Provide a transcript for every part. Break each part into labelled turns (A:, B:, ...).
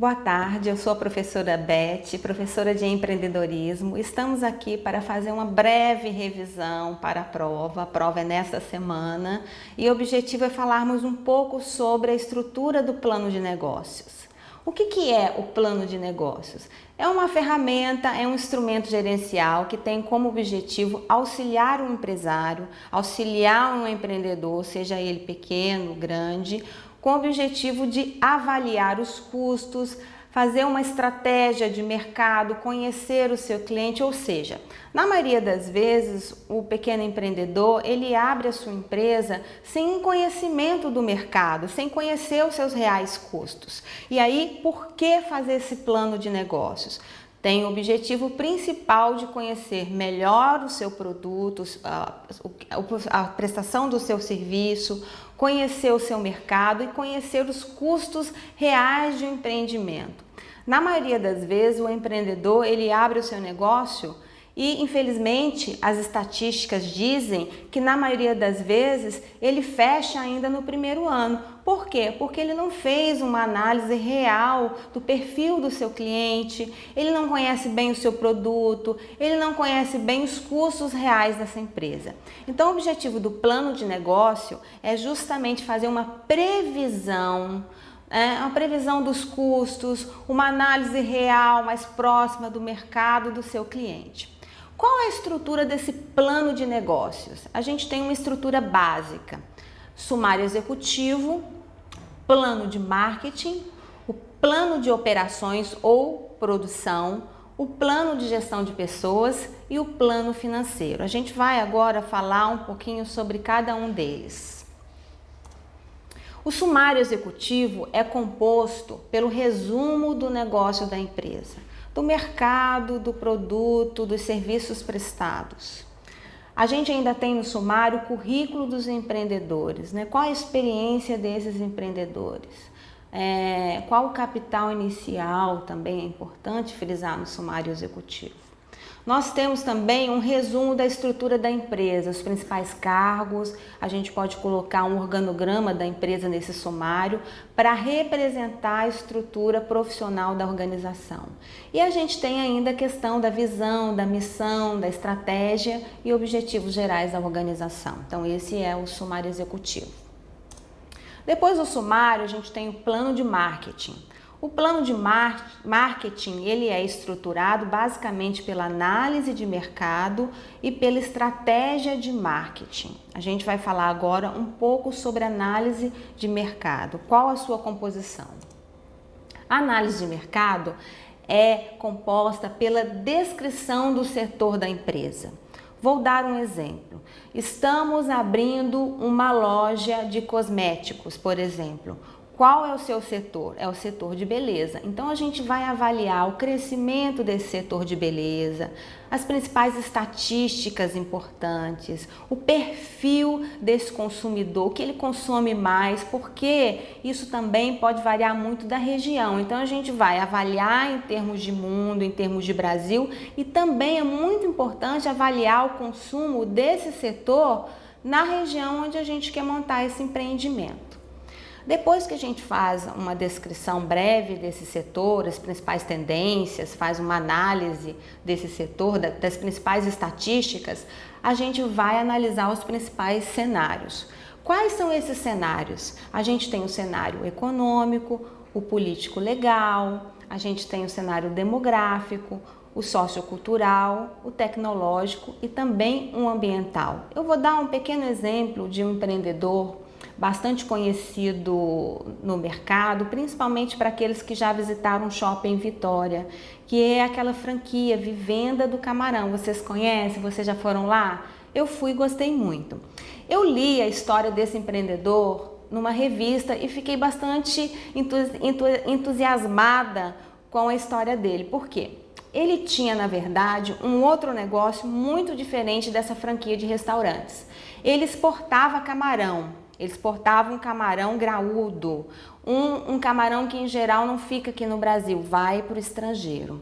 A: Boa tarde, eu sou a professora Beth, professora de empreendedorismo. Estamos aqui para fazer uma breve revisão para a prova. A prova é nesta semana e o objetivo é falarmos um pouco sobre a estrutura do plano de negócios. O que, que é o plano de negócios? É uma ferramenta, é um instrumento gerencial que tem como objetivo auxiliar um empresário, auxiliar um empreendedor, seja ele pequeno, grande, com o objetivo de avaliar os custos, fazer uma estratégia de mercado, conhecer o seu cliente, ou seja, na maioria das vezes o pequeno empreendedor ele abre a sua empresa sem conhecimento do mercado, sem conhecer os seus reais custos. E aí, por que fazer esse plano de negócios? tem o objetivo principal de conhecer melhor o seu produto, a, a, prestação do seu serviço, conhecer o seu mercado e conhecer os custos reais de um empreendimento. Na maioria das vezes, o empreendedor ele abre o seu negócio e, infelizmente, as estatísticas dizem que na maioria das vezes ele fecha ainda no primeiro ano. Por quê? Porque ele não fez uma análise real do perfil do seu cliente, ele não conhece bem o seu produto, ele não conhece bem os custos reais dessa empresa. Então, o objetivo do plano de negócio é justamente fazer uma previsão é, uma previsão dos custos, uma análise real mais próxima do mercado do seu cliente. Qual é a estrutura desse plano de negócios? A gente tem uma estrutura básica, sumário executivo, plano de marketing, o plano de operações ou produção, o plano de gestão de pessoas e o plano financeiro. A gente vai agora falar um pouquinho sobre cada um deles. O sumário executivo é composto pelo resumo do negócio da empresa do mercado, do produto, dos serviços prestados. A gente ainda tem no sumário o currículo dos empreendedores, né? qual a experiência desses empreendedores, é, qual o capital inicial também é importante frisar no sumário executivo. Nós temos também um resumo da estrutura da empresa, os principais cargos, a gente pode colocar um organograma da empresa nesse sumário para representar a estrutura profissional da organização. E a gente tem ainda a questão da visão, da missão, da estratégia e objetivos gerais da organização. Então esse é o sumário executivo. Depois do sumário, a gente tem o plano de marketing. O plano de marketing ele é estruturado basicamente pela análise de mercado e pela estratégia de marketing. A gente vai falar agora um pouco sobre análise de mercado. Qual a sua composição? A análise de mercado é composta pela descrição do setor da empresa. Vou dar um exemplo. Estamos abrindo uma loja de cosméticos, por exemplo. Qual é o seu setor? É o setor de beleza. Então a gente vai avaliar o crescimento desse setor de beleza, as principais estatísticas importantes, o perfil desse consumidor, o que ele consome mais, porque isso também pode variar muito da região. Então a gente vai avaliar em termos de mundo, em termos de Brasil e também é muito importante avaliar o consumo desse setor na região onde a gente quer montar esse empreendimento. Depois que a gente faz uma descrição breve desse setor, as principais tendências, faz uma análise desse setor, das principais estatísticas, a gente vai analisar os principais cenários. Quais são esses cenários? A gente tem o cenário econômico, o político legal, a gente tem o cenário demográfico, o sociocultural, o tecnológico e também o ambiental. Eu vou dar um pequeno exemplo de um empreendedor bastante conhecido no mercado, principalmente para aqueles que já visitaram o shopping Vitória, que é aquela franquia Vivenda do Camarão. Vocês conhecem? Vocês já foram lá? Eu fui e gostei muito. Eu li a história desse empreendedor numa revista e fiquei bastante entusiasmada com a história dele. Por quê? Ele tinha, na verdade, um outro negócio muito diferente dessa franquia de restaurantes. Ele exportava camarão eles portavam um camarão graúdo, um, um camarão que em geral não fica aqui no Brasil, vai para o estrangeiro.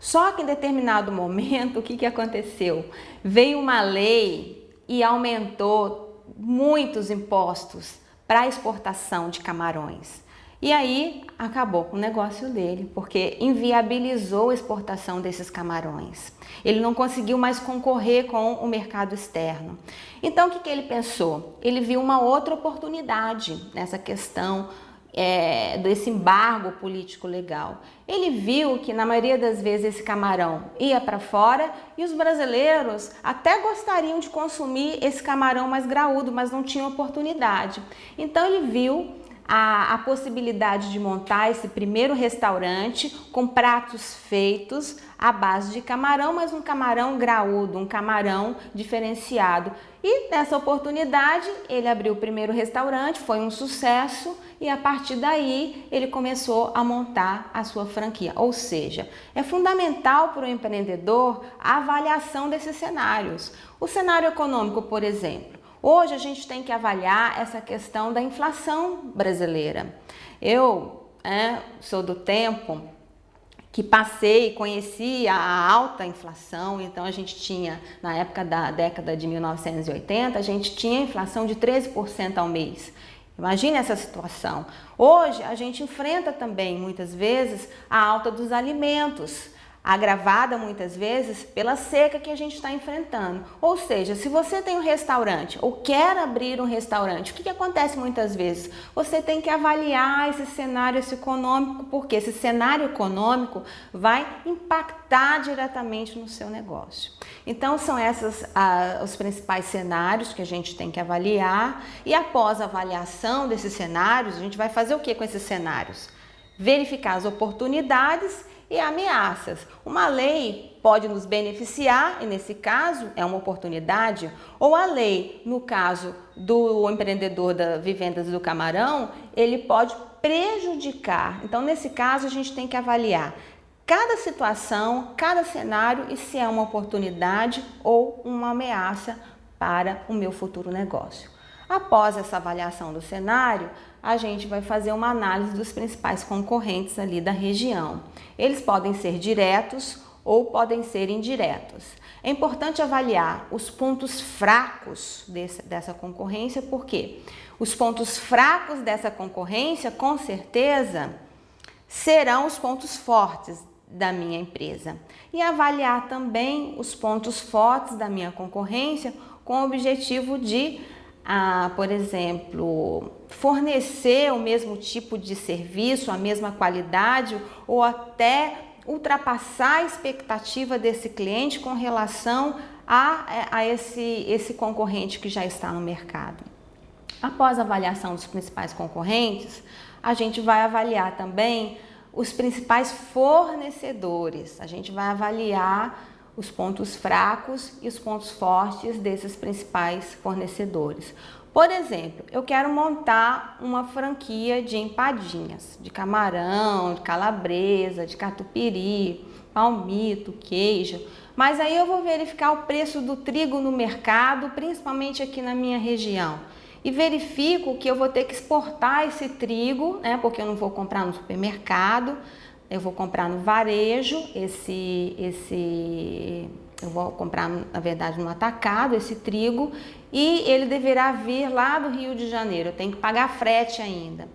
A: Só que em determinado momento, o que, que aconteceu? Veio uma lei e aumentou muitos impostos para exportação de camarões. E aí acabou com o negócio dele, porque inviabilizou a exportação desses camarões. Ele não conseguiu mais concorrer com o mercado externo. Então o que, que ele pensou? Ele viu uma outra oportunidade nessa questão é, desse embargo político legal. Ele viu que na maioria das vezes esse camarão ia para fora e os brasileiros até gostariam de consumir esse camarão mais graúdo, mas não tinham oportunidade. Então ele viu a, a possibilidade de montar esse primeiro restaurante com pratos feitos à base de camarão, mas um camarão graúdo, um camarão diferenciado. E nessa oportunidade ele abriu o primeiro restaurante, foi um sucesso e a partir daí ele começou a montar a sua franquia. Ou seja, é fundamental para o empreendedor a avaliação desses cenários. O cenário econômico, por exemplo, Hoje a gente tem que avaliar essa questão da inflação brasileira. Eu é, sou do tempo que passei, conheci a alta inflação, então a gente tinha, na época da década de 1980, a gente tinha inflação de 13% ao mês. Imagine essa situação. Hoje a gente enfrenta também, muitas vezes, a alta dos alimentos agravada muitas vezes pela seca que a gente está enfrentando. Ou seja, se você tem um restaurante ou quer abrir um restaurante, o que, que acontece muitas vezes? Você tem que avaliar esse cenário esse econômico, porque esse cenário econômico vai impactar diretamente no seu negócio. Então são esses ah, os principais cenários que a gente tem que avaliar e após a avaliação desses cenários, a gente vai fazer o que com esses cenários? Verificar as oportunidades e ameaças. Uma lei pode nos beneficiar, e nesse caso é uma oportunidade, ou a lei, no caso do empreendedor da Vivendas do Camarão, ele pode prejudicar. Então, nesse caso, a gente tem que avaliar cada situação, cada cenário e se é uma oportunidade ou uma ameaça para o meu futuro negócio. Após essa avaliação do cenário, a gente vai fazer uma análise dos principais concorrentes ali da região. Eles podem ser diretos ou podem ser indiretos. É importante avaliar os pontos fracos desse, dessa concorrência, porque os pontos fracos dessa concorrência, com certeza, serão os pontos fortes da minha empresa. E avaliar também os pontos fortes da minha concorrência com o objetivo de a, por exemplo, fornecer o mesmo tipo de serviço, a mesma qualidade ou até ultrapassar a expectativa desse cliente com relação a, a esse, esse concorrente que já está no mercado. Após a avaliação dos principais concorrentes, a gente vai avaliar também os principais fornecedores. A gente vai avaliar os pontos fracos e os pontos fortes desses principais fornecedores. Por exemplo, eu quero montar uma franquia de empadinhas, de camarão, de calabresa, de catupiry, palmito, queijo, mas aí eu vou verificar o preço do trigo no mercado, principalmente aqui na minha região. E verifico que eu vou ter que exportar esse trigo, né, porque eu não vou comprar no supermercado, eu vou comprar no varejo esse, esse, eu vou comprar na verdade no atacado esse trigo e ele deverá vir lá do Rio de Janeiro, eu tenho que pagar frete ainda.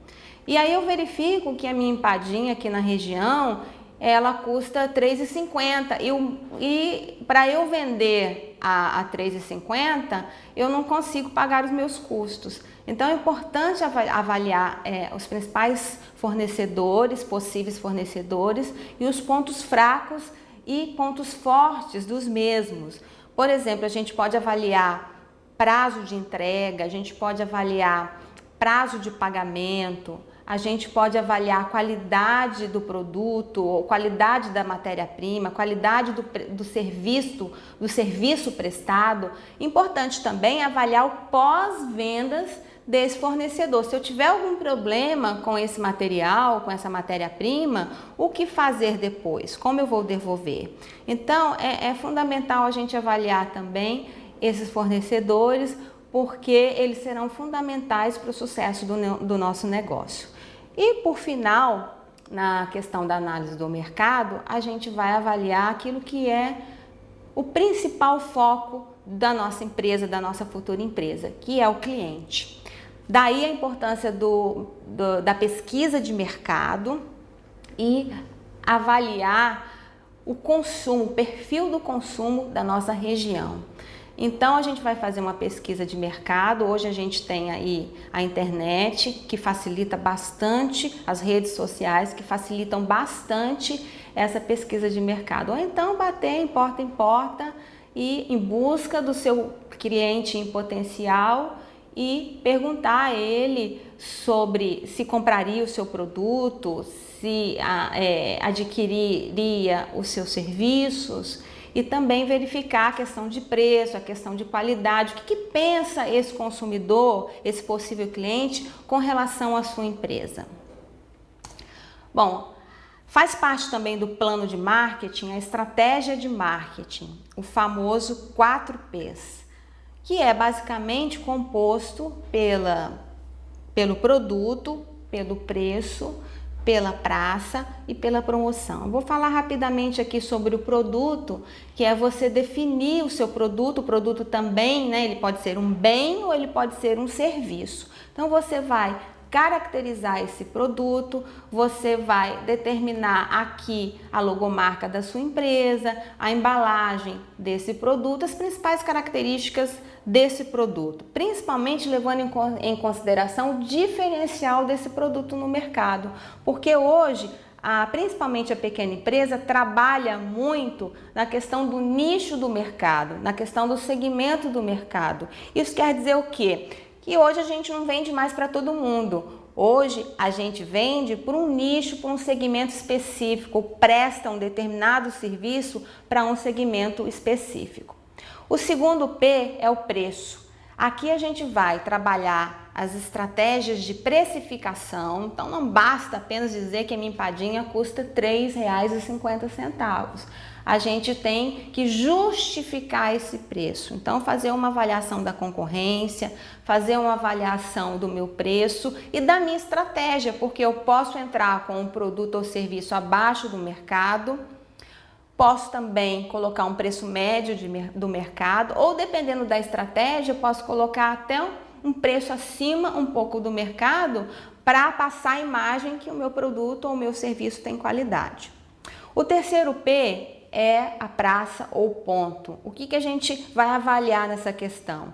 A: E aí eu verifico que a minha empadinha aqui na região, ela custa R$3,50 e, e para eu vender a, a R$3,50, eu não consigo pagar os meus custos. Então é importante avaliar é, os principais fornecedores, possíveis fornecedores e os pontos fracos e pontos fortes dos mesmos. Por exemplo, a gente pode avaliar prazo de entrega, a gente pode avaliar prazo de pagamento, a gente pode avaliar a qualidade do produto, qualidade da matéria-prima, qualidade do, do, serviço, do serviço prestado. Importante também avaliar o pós-vendas desse fornecedor. Se eu tiver algum problema com esse material, com essa matéria-prima, o que fazer depois? Como eu vou devolver? Então, é, é fundamental a gente avaliar também esses fornecedores, porque eles serão fundamentais para o sucesso do, do nosso negócio. E por final, na questão da análise do mercado, a gente vai avaliar aquilo que é o principal foco da nossa empresa, da nossa futura empresa, que é o cliente. Daí a importância do, do, da pesquisa de mercado e avaliar o consumo, o perfil do consumo da nossa região. Então a gente vai fazer uma pesquisa de mercado. Hoje a gente tem aí a internet que facilita bastante, as redes sociais que facilitam bastante essa pesquisa de mercado. Ou então bater em porta em porta e em busca do seu cliente em potencial e perguntar a ele sobre se compraria o seu produto, se é, adquiriria os seus serviços e também verificar a questão de preço, a questão de qualidade, o que, que pensa esse consumidor, esse possível cliente com relação à sua empresa. Bom, faz parte também do plano de marketing a estratégia de marketing, o famoso 4Ps, que é basicamente composto pela, pelo produto, pelo preço, pela praça e pela promoção. vou falar rapidamente aqui sobre o produto, que é você definir o seu produto. O produto também, né, ele pode ser um bem ou ele pode ser um serviço. Então você vai caracterizar esse produto, você vai determinar aqui a logomarca da sua empresa, a embalagem desse produto, as principais características desse produto, principalmente levando em consideração o diferencial desse produto no mercado, porque hoje a, principalmente a pequena empresa, trabalha muito na questão do nicho do mercado, na questão do segmento do mercado. Isso quer dizer o quê? Que hoje a gente não vende mais para todo mundo. Hoje a gente vende por um nicho, por um segmento específico, presta um determinado serviço para um segmento específico. O segundo P é o preço. Aqui a gente vai trabalhar as estratégias de precificação, então não basta apenas dizer que a minha empadinha custa R$ 3,50. A gente tem que justificar esse preço. Então, fazer uma avaliação da concorrência, fazer uma avaliação do meu preço e da minha estratégia, porque eu posso entrar com um produto ou serviço abaixo do mercado, Posso também colocar um preço médio de, do mercado ou dependendo da estratégia, posso colocar até um preço acima um pouco do mercado para passar a imagem que o meu produto ou o meu serviço tem qualidade. O terceiro P é a praça ou ponto. O que, que a gente vai avaliar nessa questão?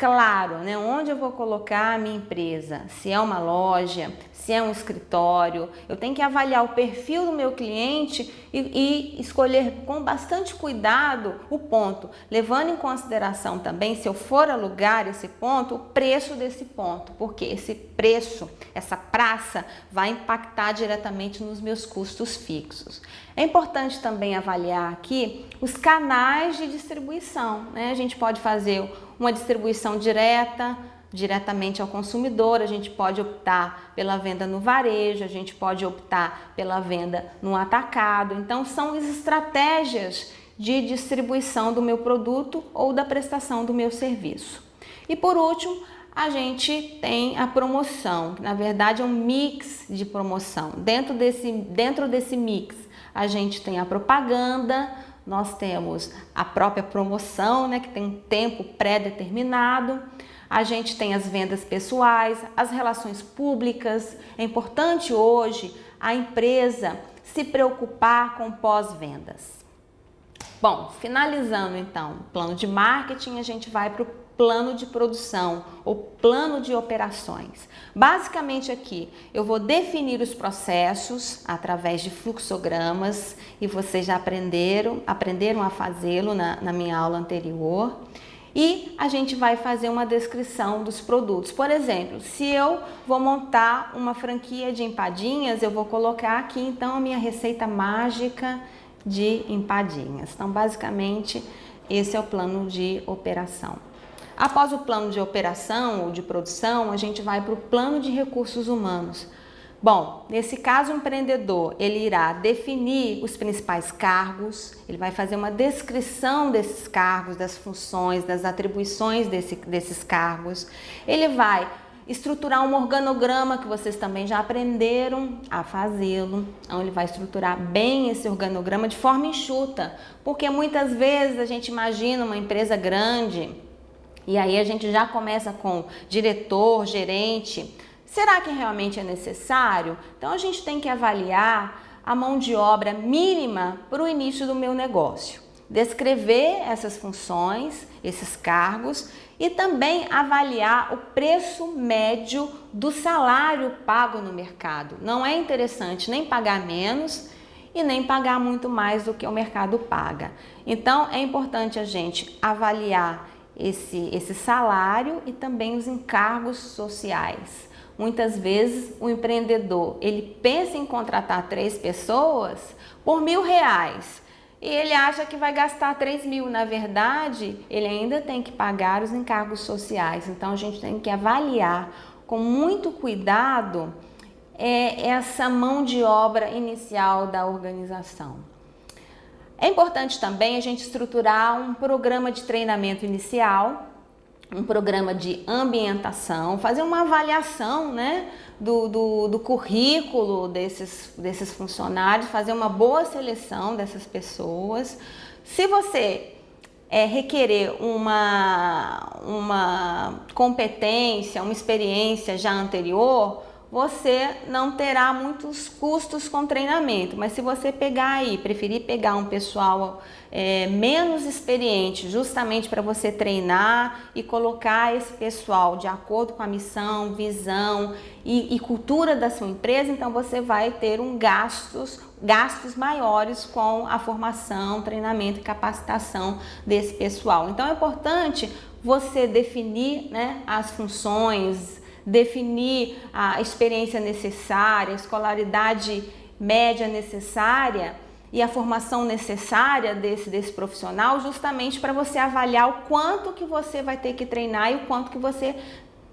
A: Claro, né? Onde eu vou colocar a minha empresa? Se é uma loja, se é um escritório, eu tenho que avaliar o perfil do meu cliente e, e, escolher com bastante cuidado o ponto, levando em consideração também, se eu for alugar esse ponto, o preço desse ponto, porque esse preço, essa praça, vai impactar diretamente nos meus custos fixos. É importante também avaliar aqui os canais de distribuição, né? A gente pode fazer uma distribuição direta, diretamente ao consumidor, a gente pode optar pela venda no varejo, a gente pode optar pela venda no atacado. Então, são as estratégias de distribuição do meu produto ou da prestação do meu serviço. E por último, a gente tem a promoção, que na verdade é um mix de promoção. Dentro desse, dentro desse mix, a gente tem a propaganda, nós temos a própria promoção, né, que tem um tempo pré-determinado, a gente tem as vendas pessoais, as relações públicas. É importante hoje a empresa se preocupar com pós-vendas. Bom, finalizando então o plano de marketing, a gente vai para o plano de produção ou plano de operações. Basicamente aqui eu vou definir os processos através de fluxogramas e vocês já aprenderam, aprenderam a fazê-lo na, na minha aula anterior. E a gente vai fazer uma descrição dos produtos. Por exemplo, se eu vou montar uma franquia de empadinhas, eu vou colocar aqui então a minha receita mágica de empadinhas. Então, basicamente, esse é o plano de operação. Após o plano de operação ou de produção, a gente vai para o plano de recursos humanos. Bom, nesse caso o empreendedor, ele irá definir os principais cargos, ele vai fazer uma descrição desses cargos, das funções, das atribuições desse, desses cargos. Ele vai estruturar um organograma que vocês também já aprenderam a fazê-lo. Então ele vai estruturar bem esse organograma de forma enxuta, porque muitas vezes a gente imagina uma empresa grande, E aí a gente já começa com diretor, gerente. Será que realmente é necessário? Então a gente tem que avaliar a mão de obra mínima para o início do meu negócio. Descrever essas funções, esses cargos e também avaliar o preço médio do salário pago no mercado. Não é interessante nem pagar menos e nem pagar muito mais do que o mercado paga. Então é importante a gente avaliar esse, esse salário e também os encargos sociais. Muitas vezes o empreendedor ele pensa em contratar três pessoas por mil reais e ele acha que vai gastar 3 mil. Na verdade, ele ainda tem que pagar os encargos sociais. Então a gente tem que avaliar com muito cuidado é, essa mão de obra inicial da organização. É importante também a gente estruturar um programa de treinamento inicial um programa de ambientação, fazer uma avaliação né, do, do, do, currículo desses, desses funcionários, fazer uma boa seleção dessas pessoas. Se você é, requerer uma, uma competência, uma experiência já anterior, você não terá muitos custos com treinamento, mas se você pegar aí, preferir pegar um pessoal é, menos experiente, justamente para você treinar e colocar esse pessoal de acordo com a missão, visão e, e cultura da sua empresa, então você vai ter um gastos, gastos maiores com a formação, treinamento e capacitação desse pessoal. Então é importante você definir né, as funções, definir a experiência necessária, a escolaridade média necessária e a formação necessária desse, desse profissional justamente para você avaliar o quanto que você vai ter que treinar e o quanto que você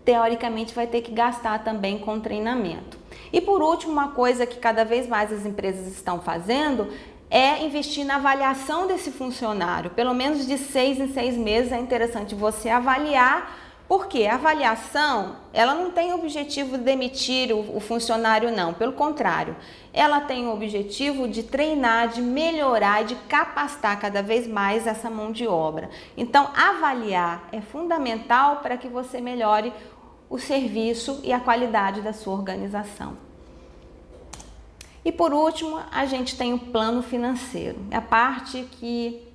A: teoricamente vai ter que gastar também com treinamento. E por último, uma coisa que cada vez mais as empresas estão fazendo é investir na avaliação desse funcionário. Pelo menos de seis em seis meses é interessante você avaliar porque a avaliação, ela não tem o objetivo de demitir o, o, funcionário não, pelo contrário, ela tem o objetivo de treinar, de melhorar de capacitar cada vez mais essa mão de obra. Então, avaliar é fundamental para que você melhore o serviço e a qualidade da sua organização. E por último, a gente tem o plano financeiro, é a parte que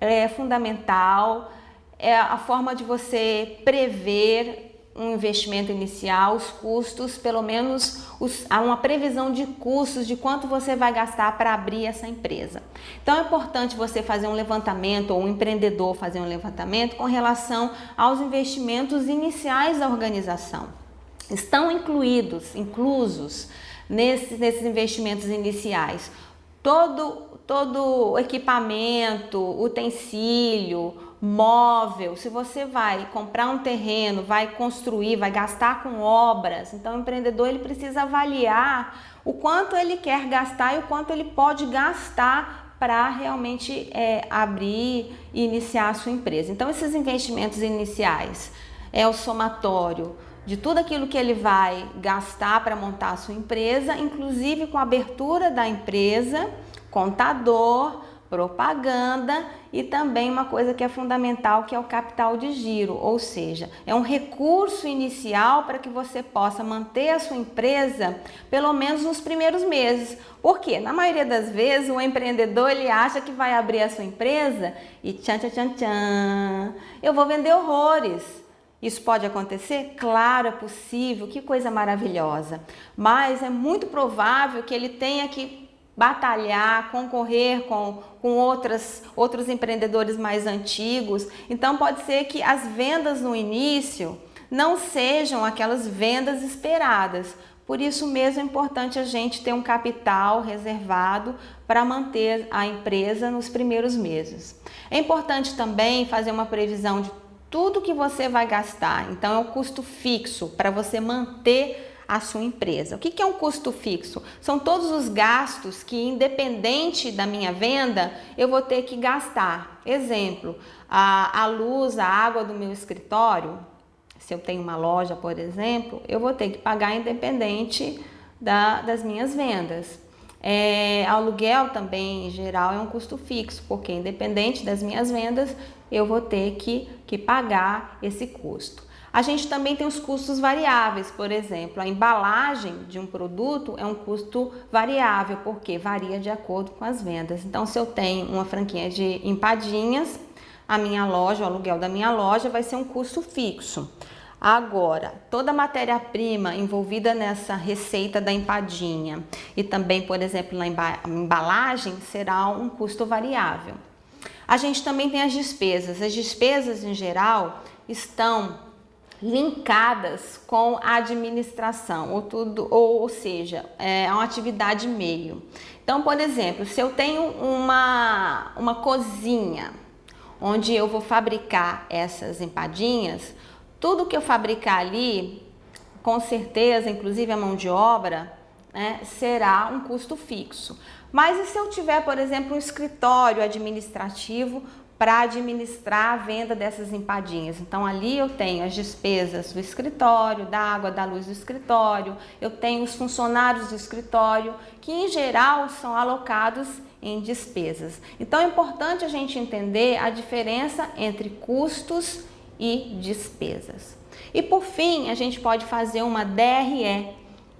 A: é fundamental, é a forma de você prever um investimento inicial, os custos, pelo menos os, há uma previsão de custos de quanto você vai gastar para abrir essa empresa. Então é importante você fazer um levantamento ou um empreendedor fazer um levantamento com relação aos investimentos iniciais da organização. Estão incluídos, inclusos nesses, nesses investimentos iniciais todo, todo equipamento, utensílio, móvel, se você vai comprar um terreno, vai construir, vai gastar com obras, então o empreendedor ele precisa avaliar o quanto ele quer gastar e o quanto ele pode gastar para realmente é, abrir e iniciar a sua empresa. Então esses investimentos iniciais é o somatório de tudo aquilo que ele vai gastar para montar a sua empresa, inclusive com a abertura da empresa, contador, propaganda e também uma coisa que é fundamental que é o capital de giro, ou seja, é um recurso inicial para que você possa manter a sua empresa pelo menos nos primeiros meses. Porque na maioria das vezes o empreendedor ele acha que vai abrir a sua empresa e tchan tchan tchan tchan, eu vou vender horrores. Isso pode acontecer? Claro, é possível, que coisa maravilhosa. Mas é muito provável que ele tenha que batalhar, concorrer com, com outras, outros empreendedores mais antigos. Então pode ser que as vendas no início não sejam aquelas vendas esperadas. Por isso mesmo é importante a gente ter um capital reservado para manter a empresa nos primeiros meses. É importante também fazer uma previsão de tudo que você vai gastar. Então é um custo fixo para você manter a sua empresa. O que é um custo fixo? São todos os gastos que, independente da minha venda, eu vou ter que gastar. Exemplo, a, a luz, a água do meu escritório, se eu tenho uma loja, por exemplo, eu vou ter que pagar independente da, das minhas vendas. É, aluguel também, em geral, é um custo fixo, porque independente das minhas vendas, eu vou ter que, que pagar esse custo. A gente também tem os custos variáveis, por exemplo, a embalagem de um produto é um custo variável, porque varia de acordo com as vendas. Então, se eu tenho uma franquia de empadinhas, a minha loja, o aluguel da minha loja vai ser um custo fixo. Agora, toda matéria-prima envolvida nessa receita da empadinha e também, por exemplo, na embalagem, será um custo variável. A gente também tem as despesas. As despesas, em geral, estão linkadas com a administração, ou, tudo, ou, ou seja, é uma atividade meio. Então, por exemplo, se eu tenho uma, uma cozinha onde eu vou fabricar essas empadinhas, tudo que eu fabricar ali, com certeza, inclusive a mão de obra, né, será um custo fixo. Mas e se eu tiver, por exemplo, um escritório administrativo para administrar a venda dessas empadinhas. Então ali eu tenho as despesas do escritório, da água, da luz do escritório, eu tenho os funcionários do escritório, que em geral são alocados em despesas. Então é importante a gente entender a diferença entre custos e despesas. E por fim, a gente pode fazer uma DRE,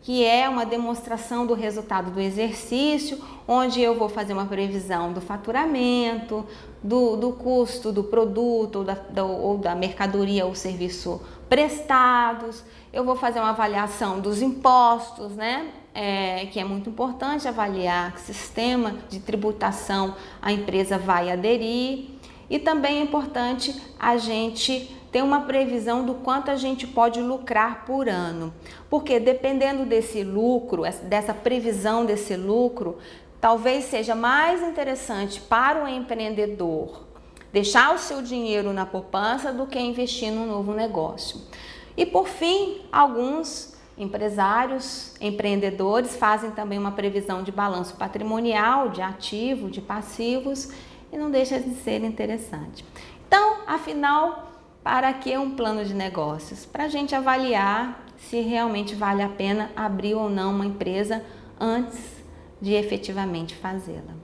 A: que é uma demonstração do resultado do exercício, onde eu vou fazer uma previsão do faturamento, do, do custo do produto ou da, ou da mercadoria ou serviço prestados, eu vou fazer uma avaliação dos impostos, né? É, que é muito importante avaliar que sistema de tributação a empresa vai aderir e também é importante a gente ter uma previsão do quanto a gente pode lucrar por ano. Porque dependendo desse lucro, dessa previsão desse lucro, talvez seja mais interessante para o empreendedor deixar o seu dinheiro na poupança do que investir num novo negócio. E por fim, alguns empresários, empreendedores fazem também uma previsão de balanço patrimonial, de ativo, de passivos e não deixa de ser interessante. Então, afinal, para que um plano de negócios? Para a gente avaliar se realmente vale a pena abrir ou não uma empresa antes de efetivamente fazê-la.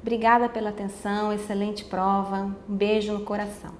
A: Obrigada pela atenção, excelente prova, um beijo no coração.